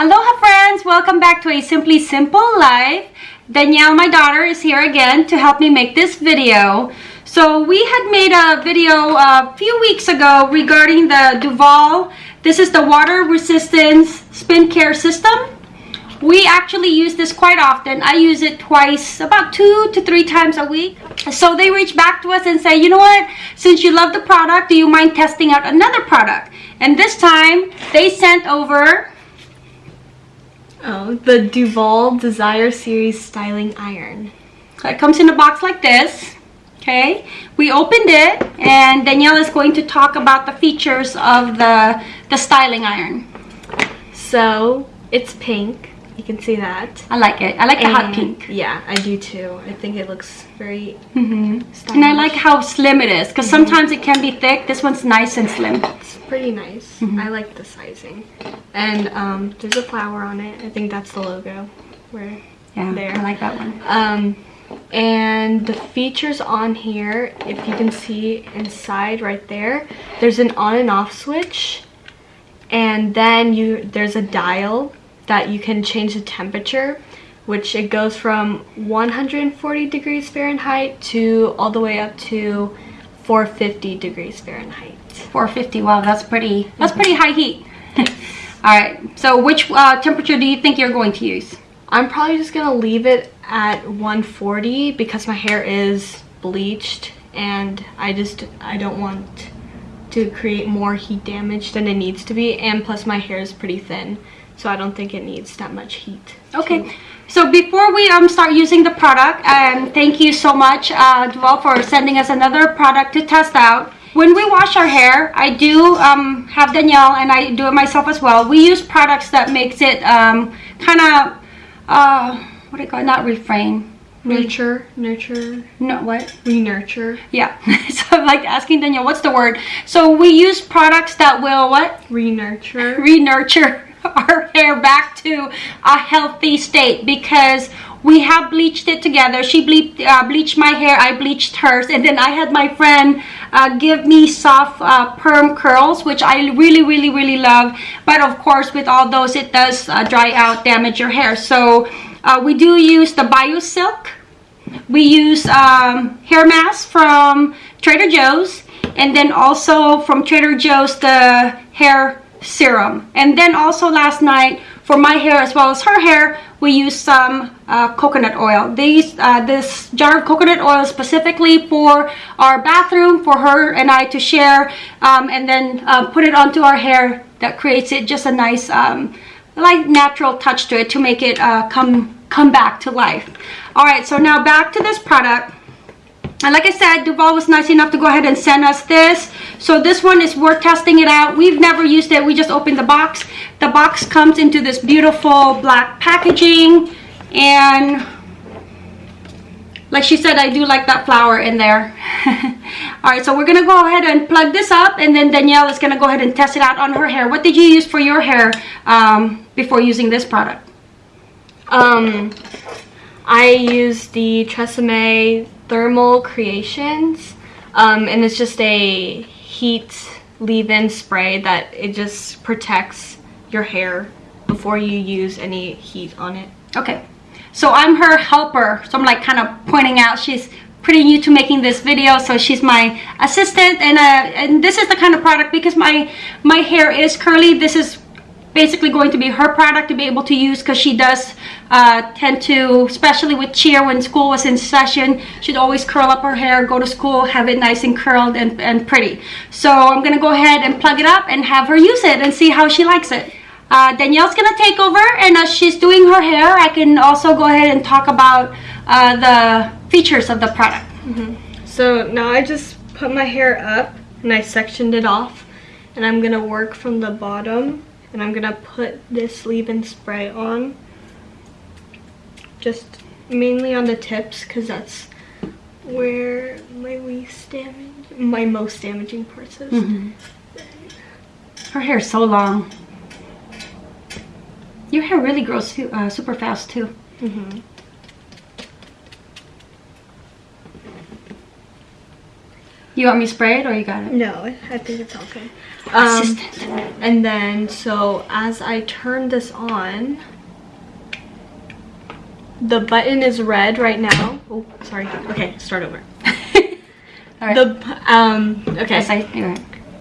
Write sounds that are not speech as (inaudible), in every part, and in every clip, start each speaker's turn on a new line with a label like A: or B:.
A: Aloha friends! Welcome back to a Simply Simple Life. Danielle, my daughter, is here again to help me make this video. So we had made a video a few weeks ago regarding the Duvolle. This is the water resistance spin care system. We actually use this quite often. I use it twice, about two to three times a week. So they reach back to us and say, you know what, since you love the product, do you mind testing out another product? And this time, they sent over
B: Oh, the Duvolle Desire Series Styling Iron.
A: It comes in a box like this. Okay, we opened it and Danielle is going to talk about the features of the, the styling iron.
B: So, it's pink. You can see that.
A: I like it. I like the hot pink.
B: Yeah, I do too. I think it looks very mm
A: -hmm. And I like how slim it is because sometimes it can be thick. This one's nice and slim.
B: It's pretty nice.
A: Mm-hmm.
B: I like the sizing. And um, there's a flower on it. I think that's the logo. Where
A: Yeah,
B: There.
A: I like that one.
B: Um, and the features on here, if you can see inside right there, there's an on and off switch. And then you there's a dial that you can change the temperature, which it goes from 140 degrees Fahrenheit to all the way up to 450 degrees Fahrenheit.
A: 450. Wow, that's pretty. That's pretty high heat. (laughs) All right. So which uh, temperature do you think you're going to use?
B: I'm probably just gonna leave it at 140 because my hair is bleached and I just I don't want to create more heat damage than it needs to be and plus my hair is pretty thin so I don't think it needs that much heat.
A: Okay, so before we um start using the product, and thank you so much, uh, Duvolle, for sending us another product to test out. When we wash our hair, I do um, have Danielle, and I do it myself as well. We use products that makes it um, kind of, uh, what do you call it? Not refrain.
B: Nurture, nurture,
A: No, what?
B: re-nurture,
A: Yeah. (laughs) so I'm like asking Danielle, what's the word? So we use products that will what?
B: re-nurture.
A: re-nurture (laughs) our hair back to a healthy state because we have bleached it together. She uh, bleached my hair i bleached hers and then i had my friend uh, give me soft uh, perm curls which i really really really love but of course with all those it does uh, dry out damage your hair. So uh, we do use the bio silk. We use um, hair masks from Trader Joe's and then also from Trader Joe's the hair serum. And then also last night for my hair as well as her hair we used some uh, coconut oil. These uh, this jar of coconut oil specifically for our bathroom for her and I to share um, and then uh, put it onto our hair that creates it just a nice um, like natural touch to it to make it uh, come come back to life. All right so now back to this product and like I said, Duvolle was nice enough to go ahead and send us this. So this one is worth testing it out. We've never used it. We just opened the box. The box comes into this beautiful black packaging. And like she said, I do like that flower in there. (laughs) All right, so we're going to go ahead and plug this up. And then Danielle is going to go ahead and test it out on her hair. What did you use for your hair um, before using this product?
B: Um, I used the Tresemme Thermal Creations, um, and it's just a heat leave-in spray that it just protects your hair before you use any heat on it.
A: Okay, so I'm her helper. So I'm like kind of pointing out she's pretty new to making this video, so she's my assistant. And uh, and this is the kind of product because my my hair is curly. This is basically going to be her product to be able to use because she does uh, tend to, especially with cheer when school was in session, she'd always curl up her hair, go to school, have it nice and curled and, and pretty. So I'm gonna go ahead and plug it up and have her use it and see how she likes it. Uh, Danielle's gonna take over and as she's doing her hair, I can also go ahead and talk about uh, the features of the product.
B: So now I just put my hair up and I sectioned it off and I'm gonna work from the bottom and I'm gonna put this leave-in spray on just mainly on the tips because that's where my least damage my most damaging parts is.
A: Her hair is so long. Your hair really grows uh, super fast too. You want me to spray it or you got it?
B: No, I think it's okay. Um,
A: Assistant.
B: and then, so as I turn this on, the button is red right now. Oh, sorry. Okay, start over. (laughs)
A: All right.
B: The um okay.
A: Yes, I, right.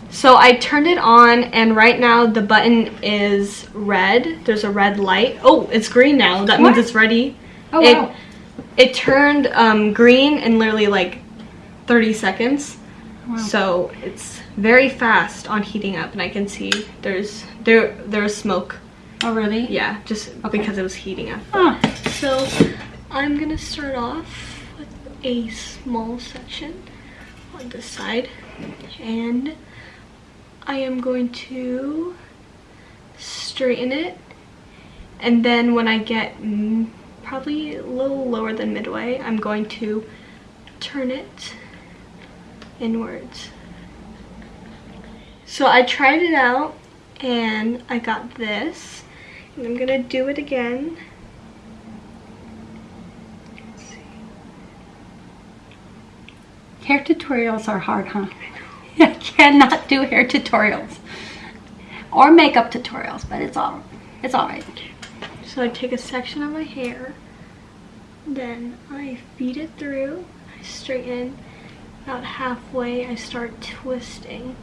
B: So I turned it on and right now the button is red. There's a red light. Oh, it's green now. That
A: What?
B: means it's ready.
A: Oh,
B: it,
A: wow.
B: It turned um, green in literally like 30 seconds.
A: Wow.
B: So it's very fast on heating up and I can see there's there there's smoke.
A: Oh, really?
B: Yeah, just
A: Okay.
B: because it was heating up.
A: Oh,
B: So I'm gonna start off with a small section on this side and I am going to straighten it and then when I get mm, probably a little lower than midway I'm going to turn it inwards. So I tried it out and I got this and I'm gonna do it again.
A: hair tutorials are hard, huh? (laughs) I cannot do hair tutorials or makeup tutorials, but it's all it's all right.
B: So I take a section of my hair, then I feed it through, I straighten, about halfway I start twisting.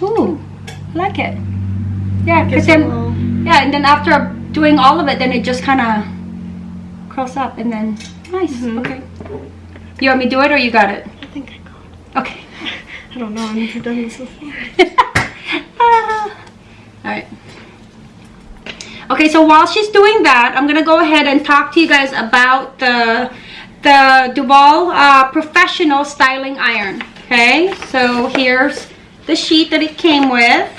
A: Ooh, I like it. Yeah, because then
B: little-
A: yeah, and then after doing all of it, then it just kind of curls up, and then nice.
B: Mhm.
A: Okay. You want me to do it, or you got it?
B: I think I got it. Okay. (laughs) I don't know, I've never done this before. (laughs)
A: Ah. All right. Okay, so while she's doing that, I'm gonna go ahead and talk to you guys about the the Duvolle uh, Professional Styling Iron. Okay, so here's the sheet that it came with.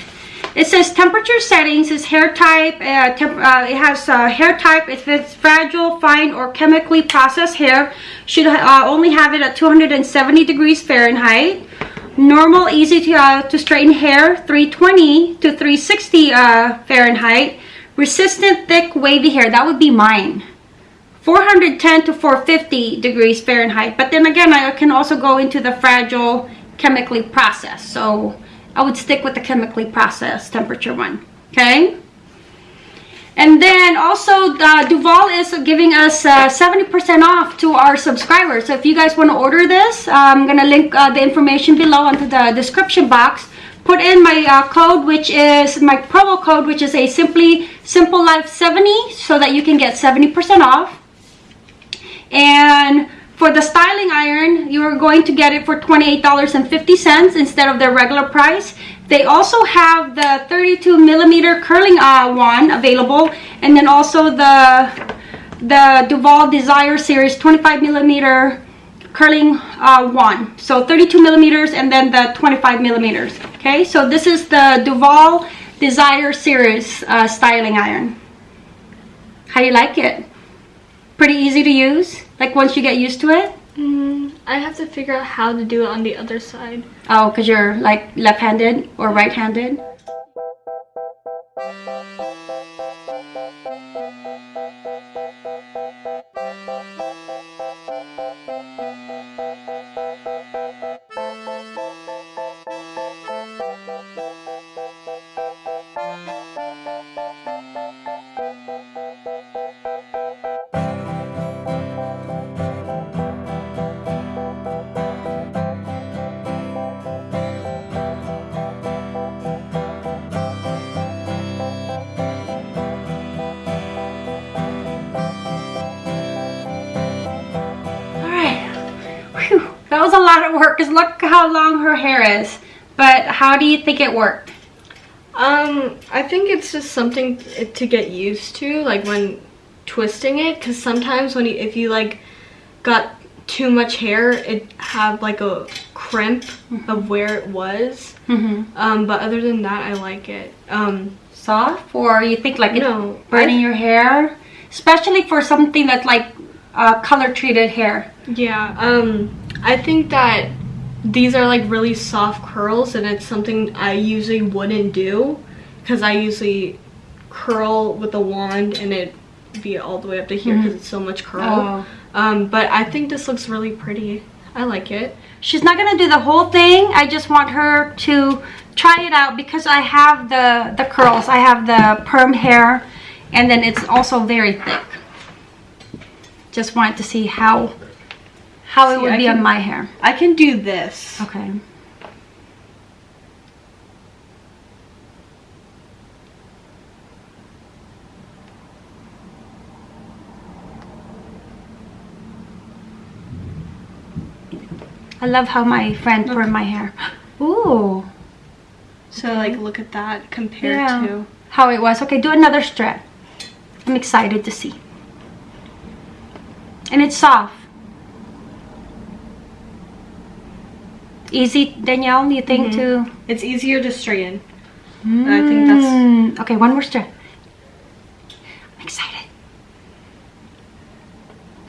A: It says temperature settings is hair type. Uh, temp uh, it has uh, hair type if it's fragile, fine, or chemically processed hair. Should uh, only have it at 270 degrees Fahrenheit. Normal, easy to, uh, to straighten hair, 320 to 360 uh, Fahrenheit. Resistant, thick, wavy hair, that would be mine. 410 to 450 degrees Fahrenheit. But then again, I can also go into the fragile, chemically processed. So I would stick with the chemically processed temperature one. Okay? And then also uh, Duvolle is giving us 70% off to our subscribers. So if you guys want to order this, I'm going to link uh, the information below into the description box. Put in my uh, code, which is my promo code, which is a simply simple life 70 so that you can get 70% off. And for the styling iron, you are going to get it for $28.50 instead of their regular price. They also have the 32 millimeter curling uh, one available, and then also the the Duvolle Desire Series 25 millimeter curling uh, one. So 32 millimeters, and then the 25 millimeters. Okay, so this is the Duvolle Desire Series uh, styling iron. How do you like it? Pretty easy to use. Like once you get used to it.
B: Mm, I have to figure out how to do it on the other side.
A: Oh, because you're like left-handed or right-handed? That was a lot of work because look how long her hair is. But how do you think it worked?
B: Um, I think it's just something to get used to, like when twisting it, because sometimes when you, if you like got too much hair, it have like a crimp of where it was.
A: Mm-hmm.
B: Um, but other than that, I like it. Um,
A: Soft? Or you think like it's
B: no,
A: burning your hair? Especially for something that's like uh, color-treated hair.
B: Yeah, um, I think that these are like really soft curls and it's something I usually wouldn't do because I usually curl with a wand and it be all the way up to here because it's so much curl.
A: Oh.
B: Um, but I think this looks really pretty. I like it.
A: She's not gonna do the whole thing. I just want her to try it out because I have the, the curls. I have the perm hair and then it's also very thick. Just wanted to see how how it would
B: I
A: be
B: can-
A: on my hair.
B: I can do this.
A: Okay. I love how my friend permed my hair. (gasps) Ooh,
B: So like look at that compared
A: Yeah.
B: to
A: how it was. Okay, do another strand. I'm excited to see. And it's soft. Easy, Danielle, do you think to
B: it's easier to straighten. I think that's
A: Mm, okay. One more strand. I'm excited.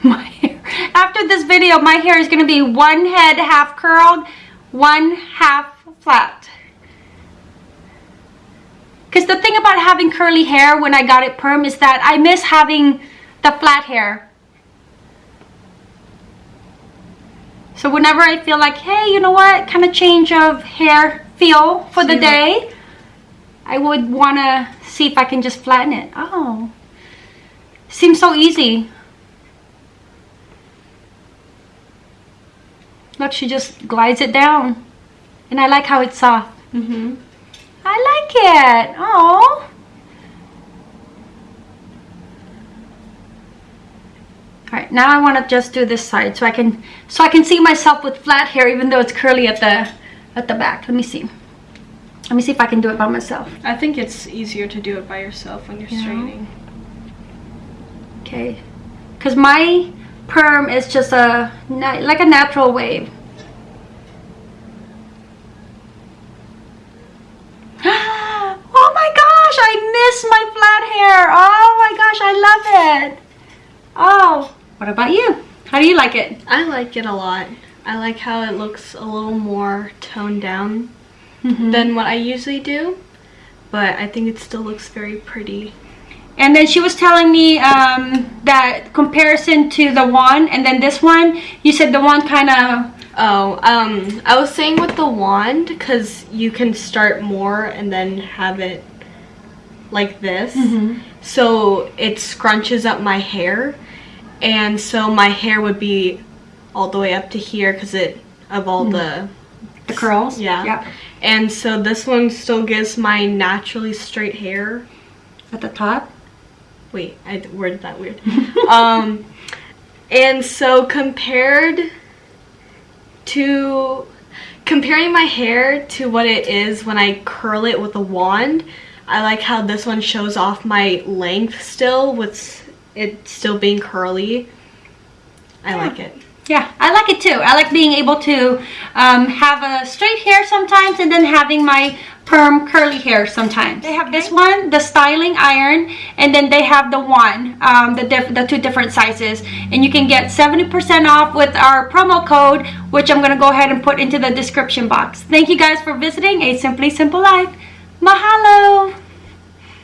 A: (laughs) My hair. After this video, my hair is gonna be one head half curled, one half flat. Cause the thing about having curly hair when I got it perm is that I miss having the flat hair. So whenever I feel like, hey, you know what, kind of change of hair feel for the day, I would want to see if I can just flatten it. Oh, seems so easy. Look, she just glides it down. And I like how it's soft.
B: Mm -hmm.
A: I like it. Oh. Right, now I want to just do this side so I can so I can see myself with flat hair even though it's curly at the at the back. Let me see. Let me see if I can do it by myself.
B: I think it's easier to do it by yourself when you're
A: Yeah.
B: straightening.
A: Okay. Cuz my perm is just a like a natural wave. oh my gosh, I miss my flat hair. Oh my gosh, I love it. Oh, what about you? How do you like it?
B: I like it a lot. I like how it looks a little more toned down
A: Mm-hmm.
B: than what I usually do. But I think it still looks very pretty.
A: And then she was telling me um, that comparison to the one and then this one, you said the one kind of
B: Oh, um, I was saying with the wand, because you can start more and then have it like this. So it scrunches up my hair. And so my hair would be all the way up to here because it, of all the,
A: the curls.
B: yeah.
A: Yeah.
B: And so this one still gives my naturally straight hair.
A: At the top.
B: Wait, I worded that weird. (laughs) um, and so compared to comparing my hair to what it is when I curl it with a wand, I like how this one shows off my length still with it still being curly. I like it.
A: Yeah, I like it too. I like being able to um, have a straight hair sometimes and then having my perm curly hair sometimes. They have this one, the styling iron, and then they have the one, um, the, diff the two different sizes. And you can get 70% off with our promo code, which I'm going to go ahead and put into the description box. Thank you guys for visiting A Simply Simple Life. Mahalo!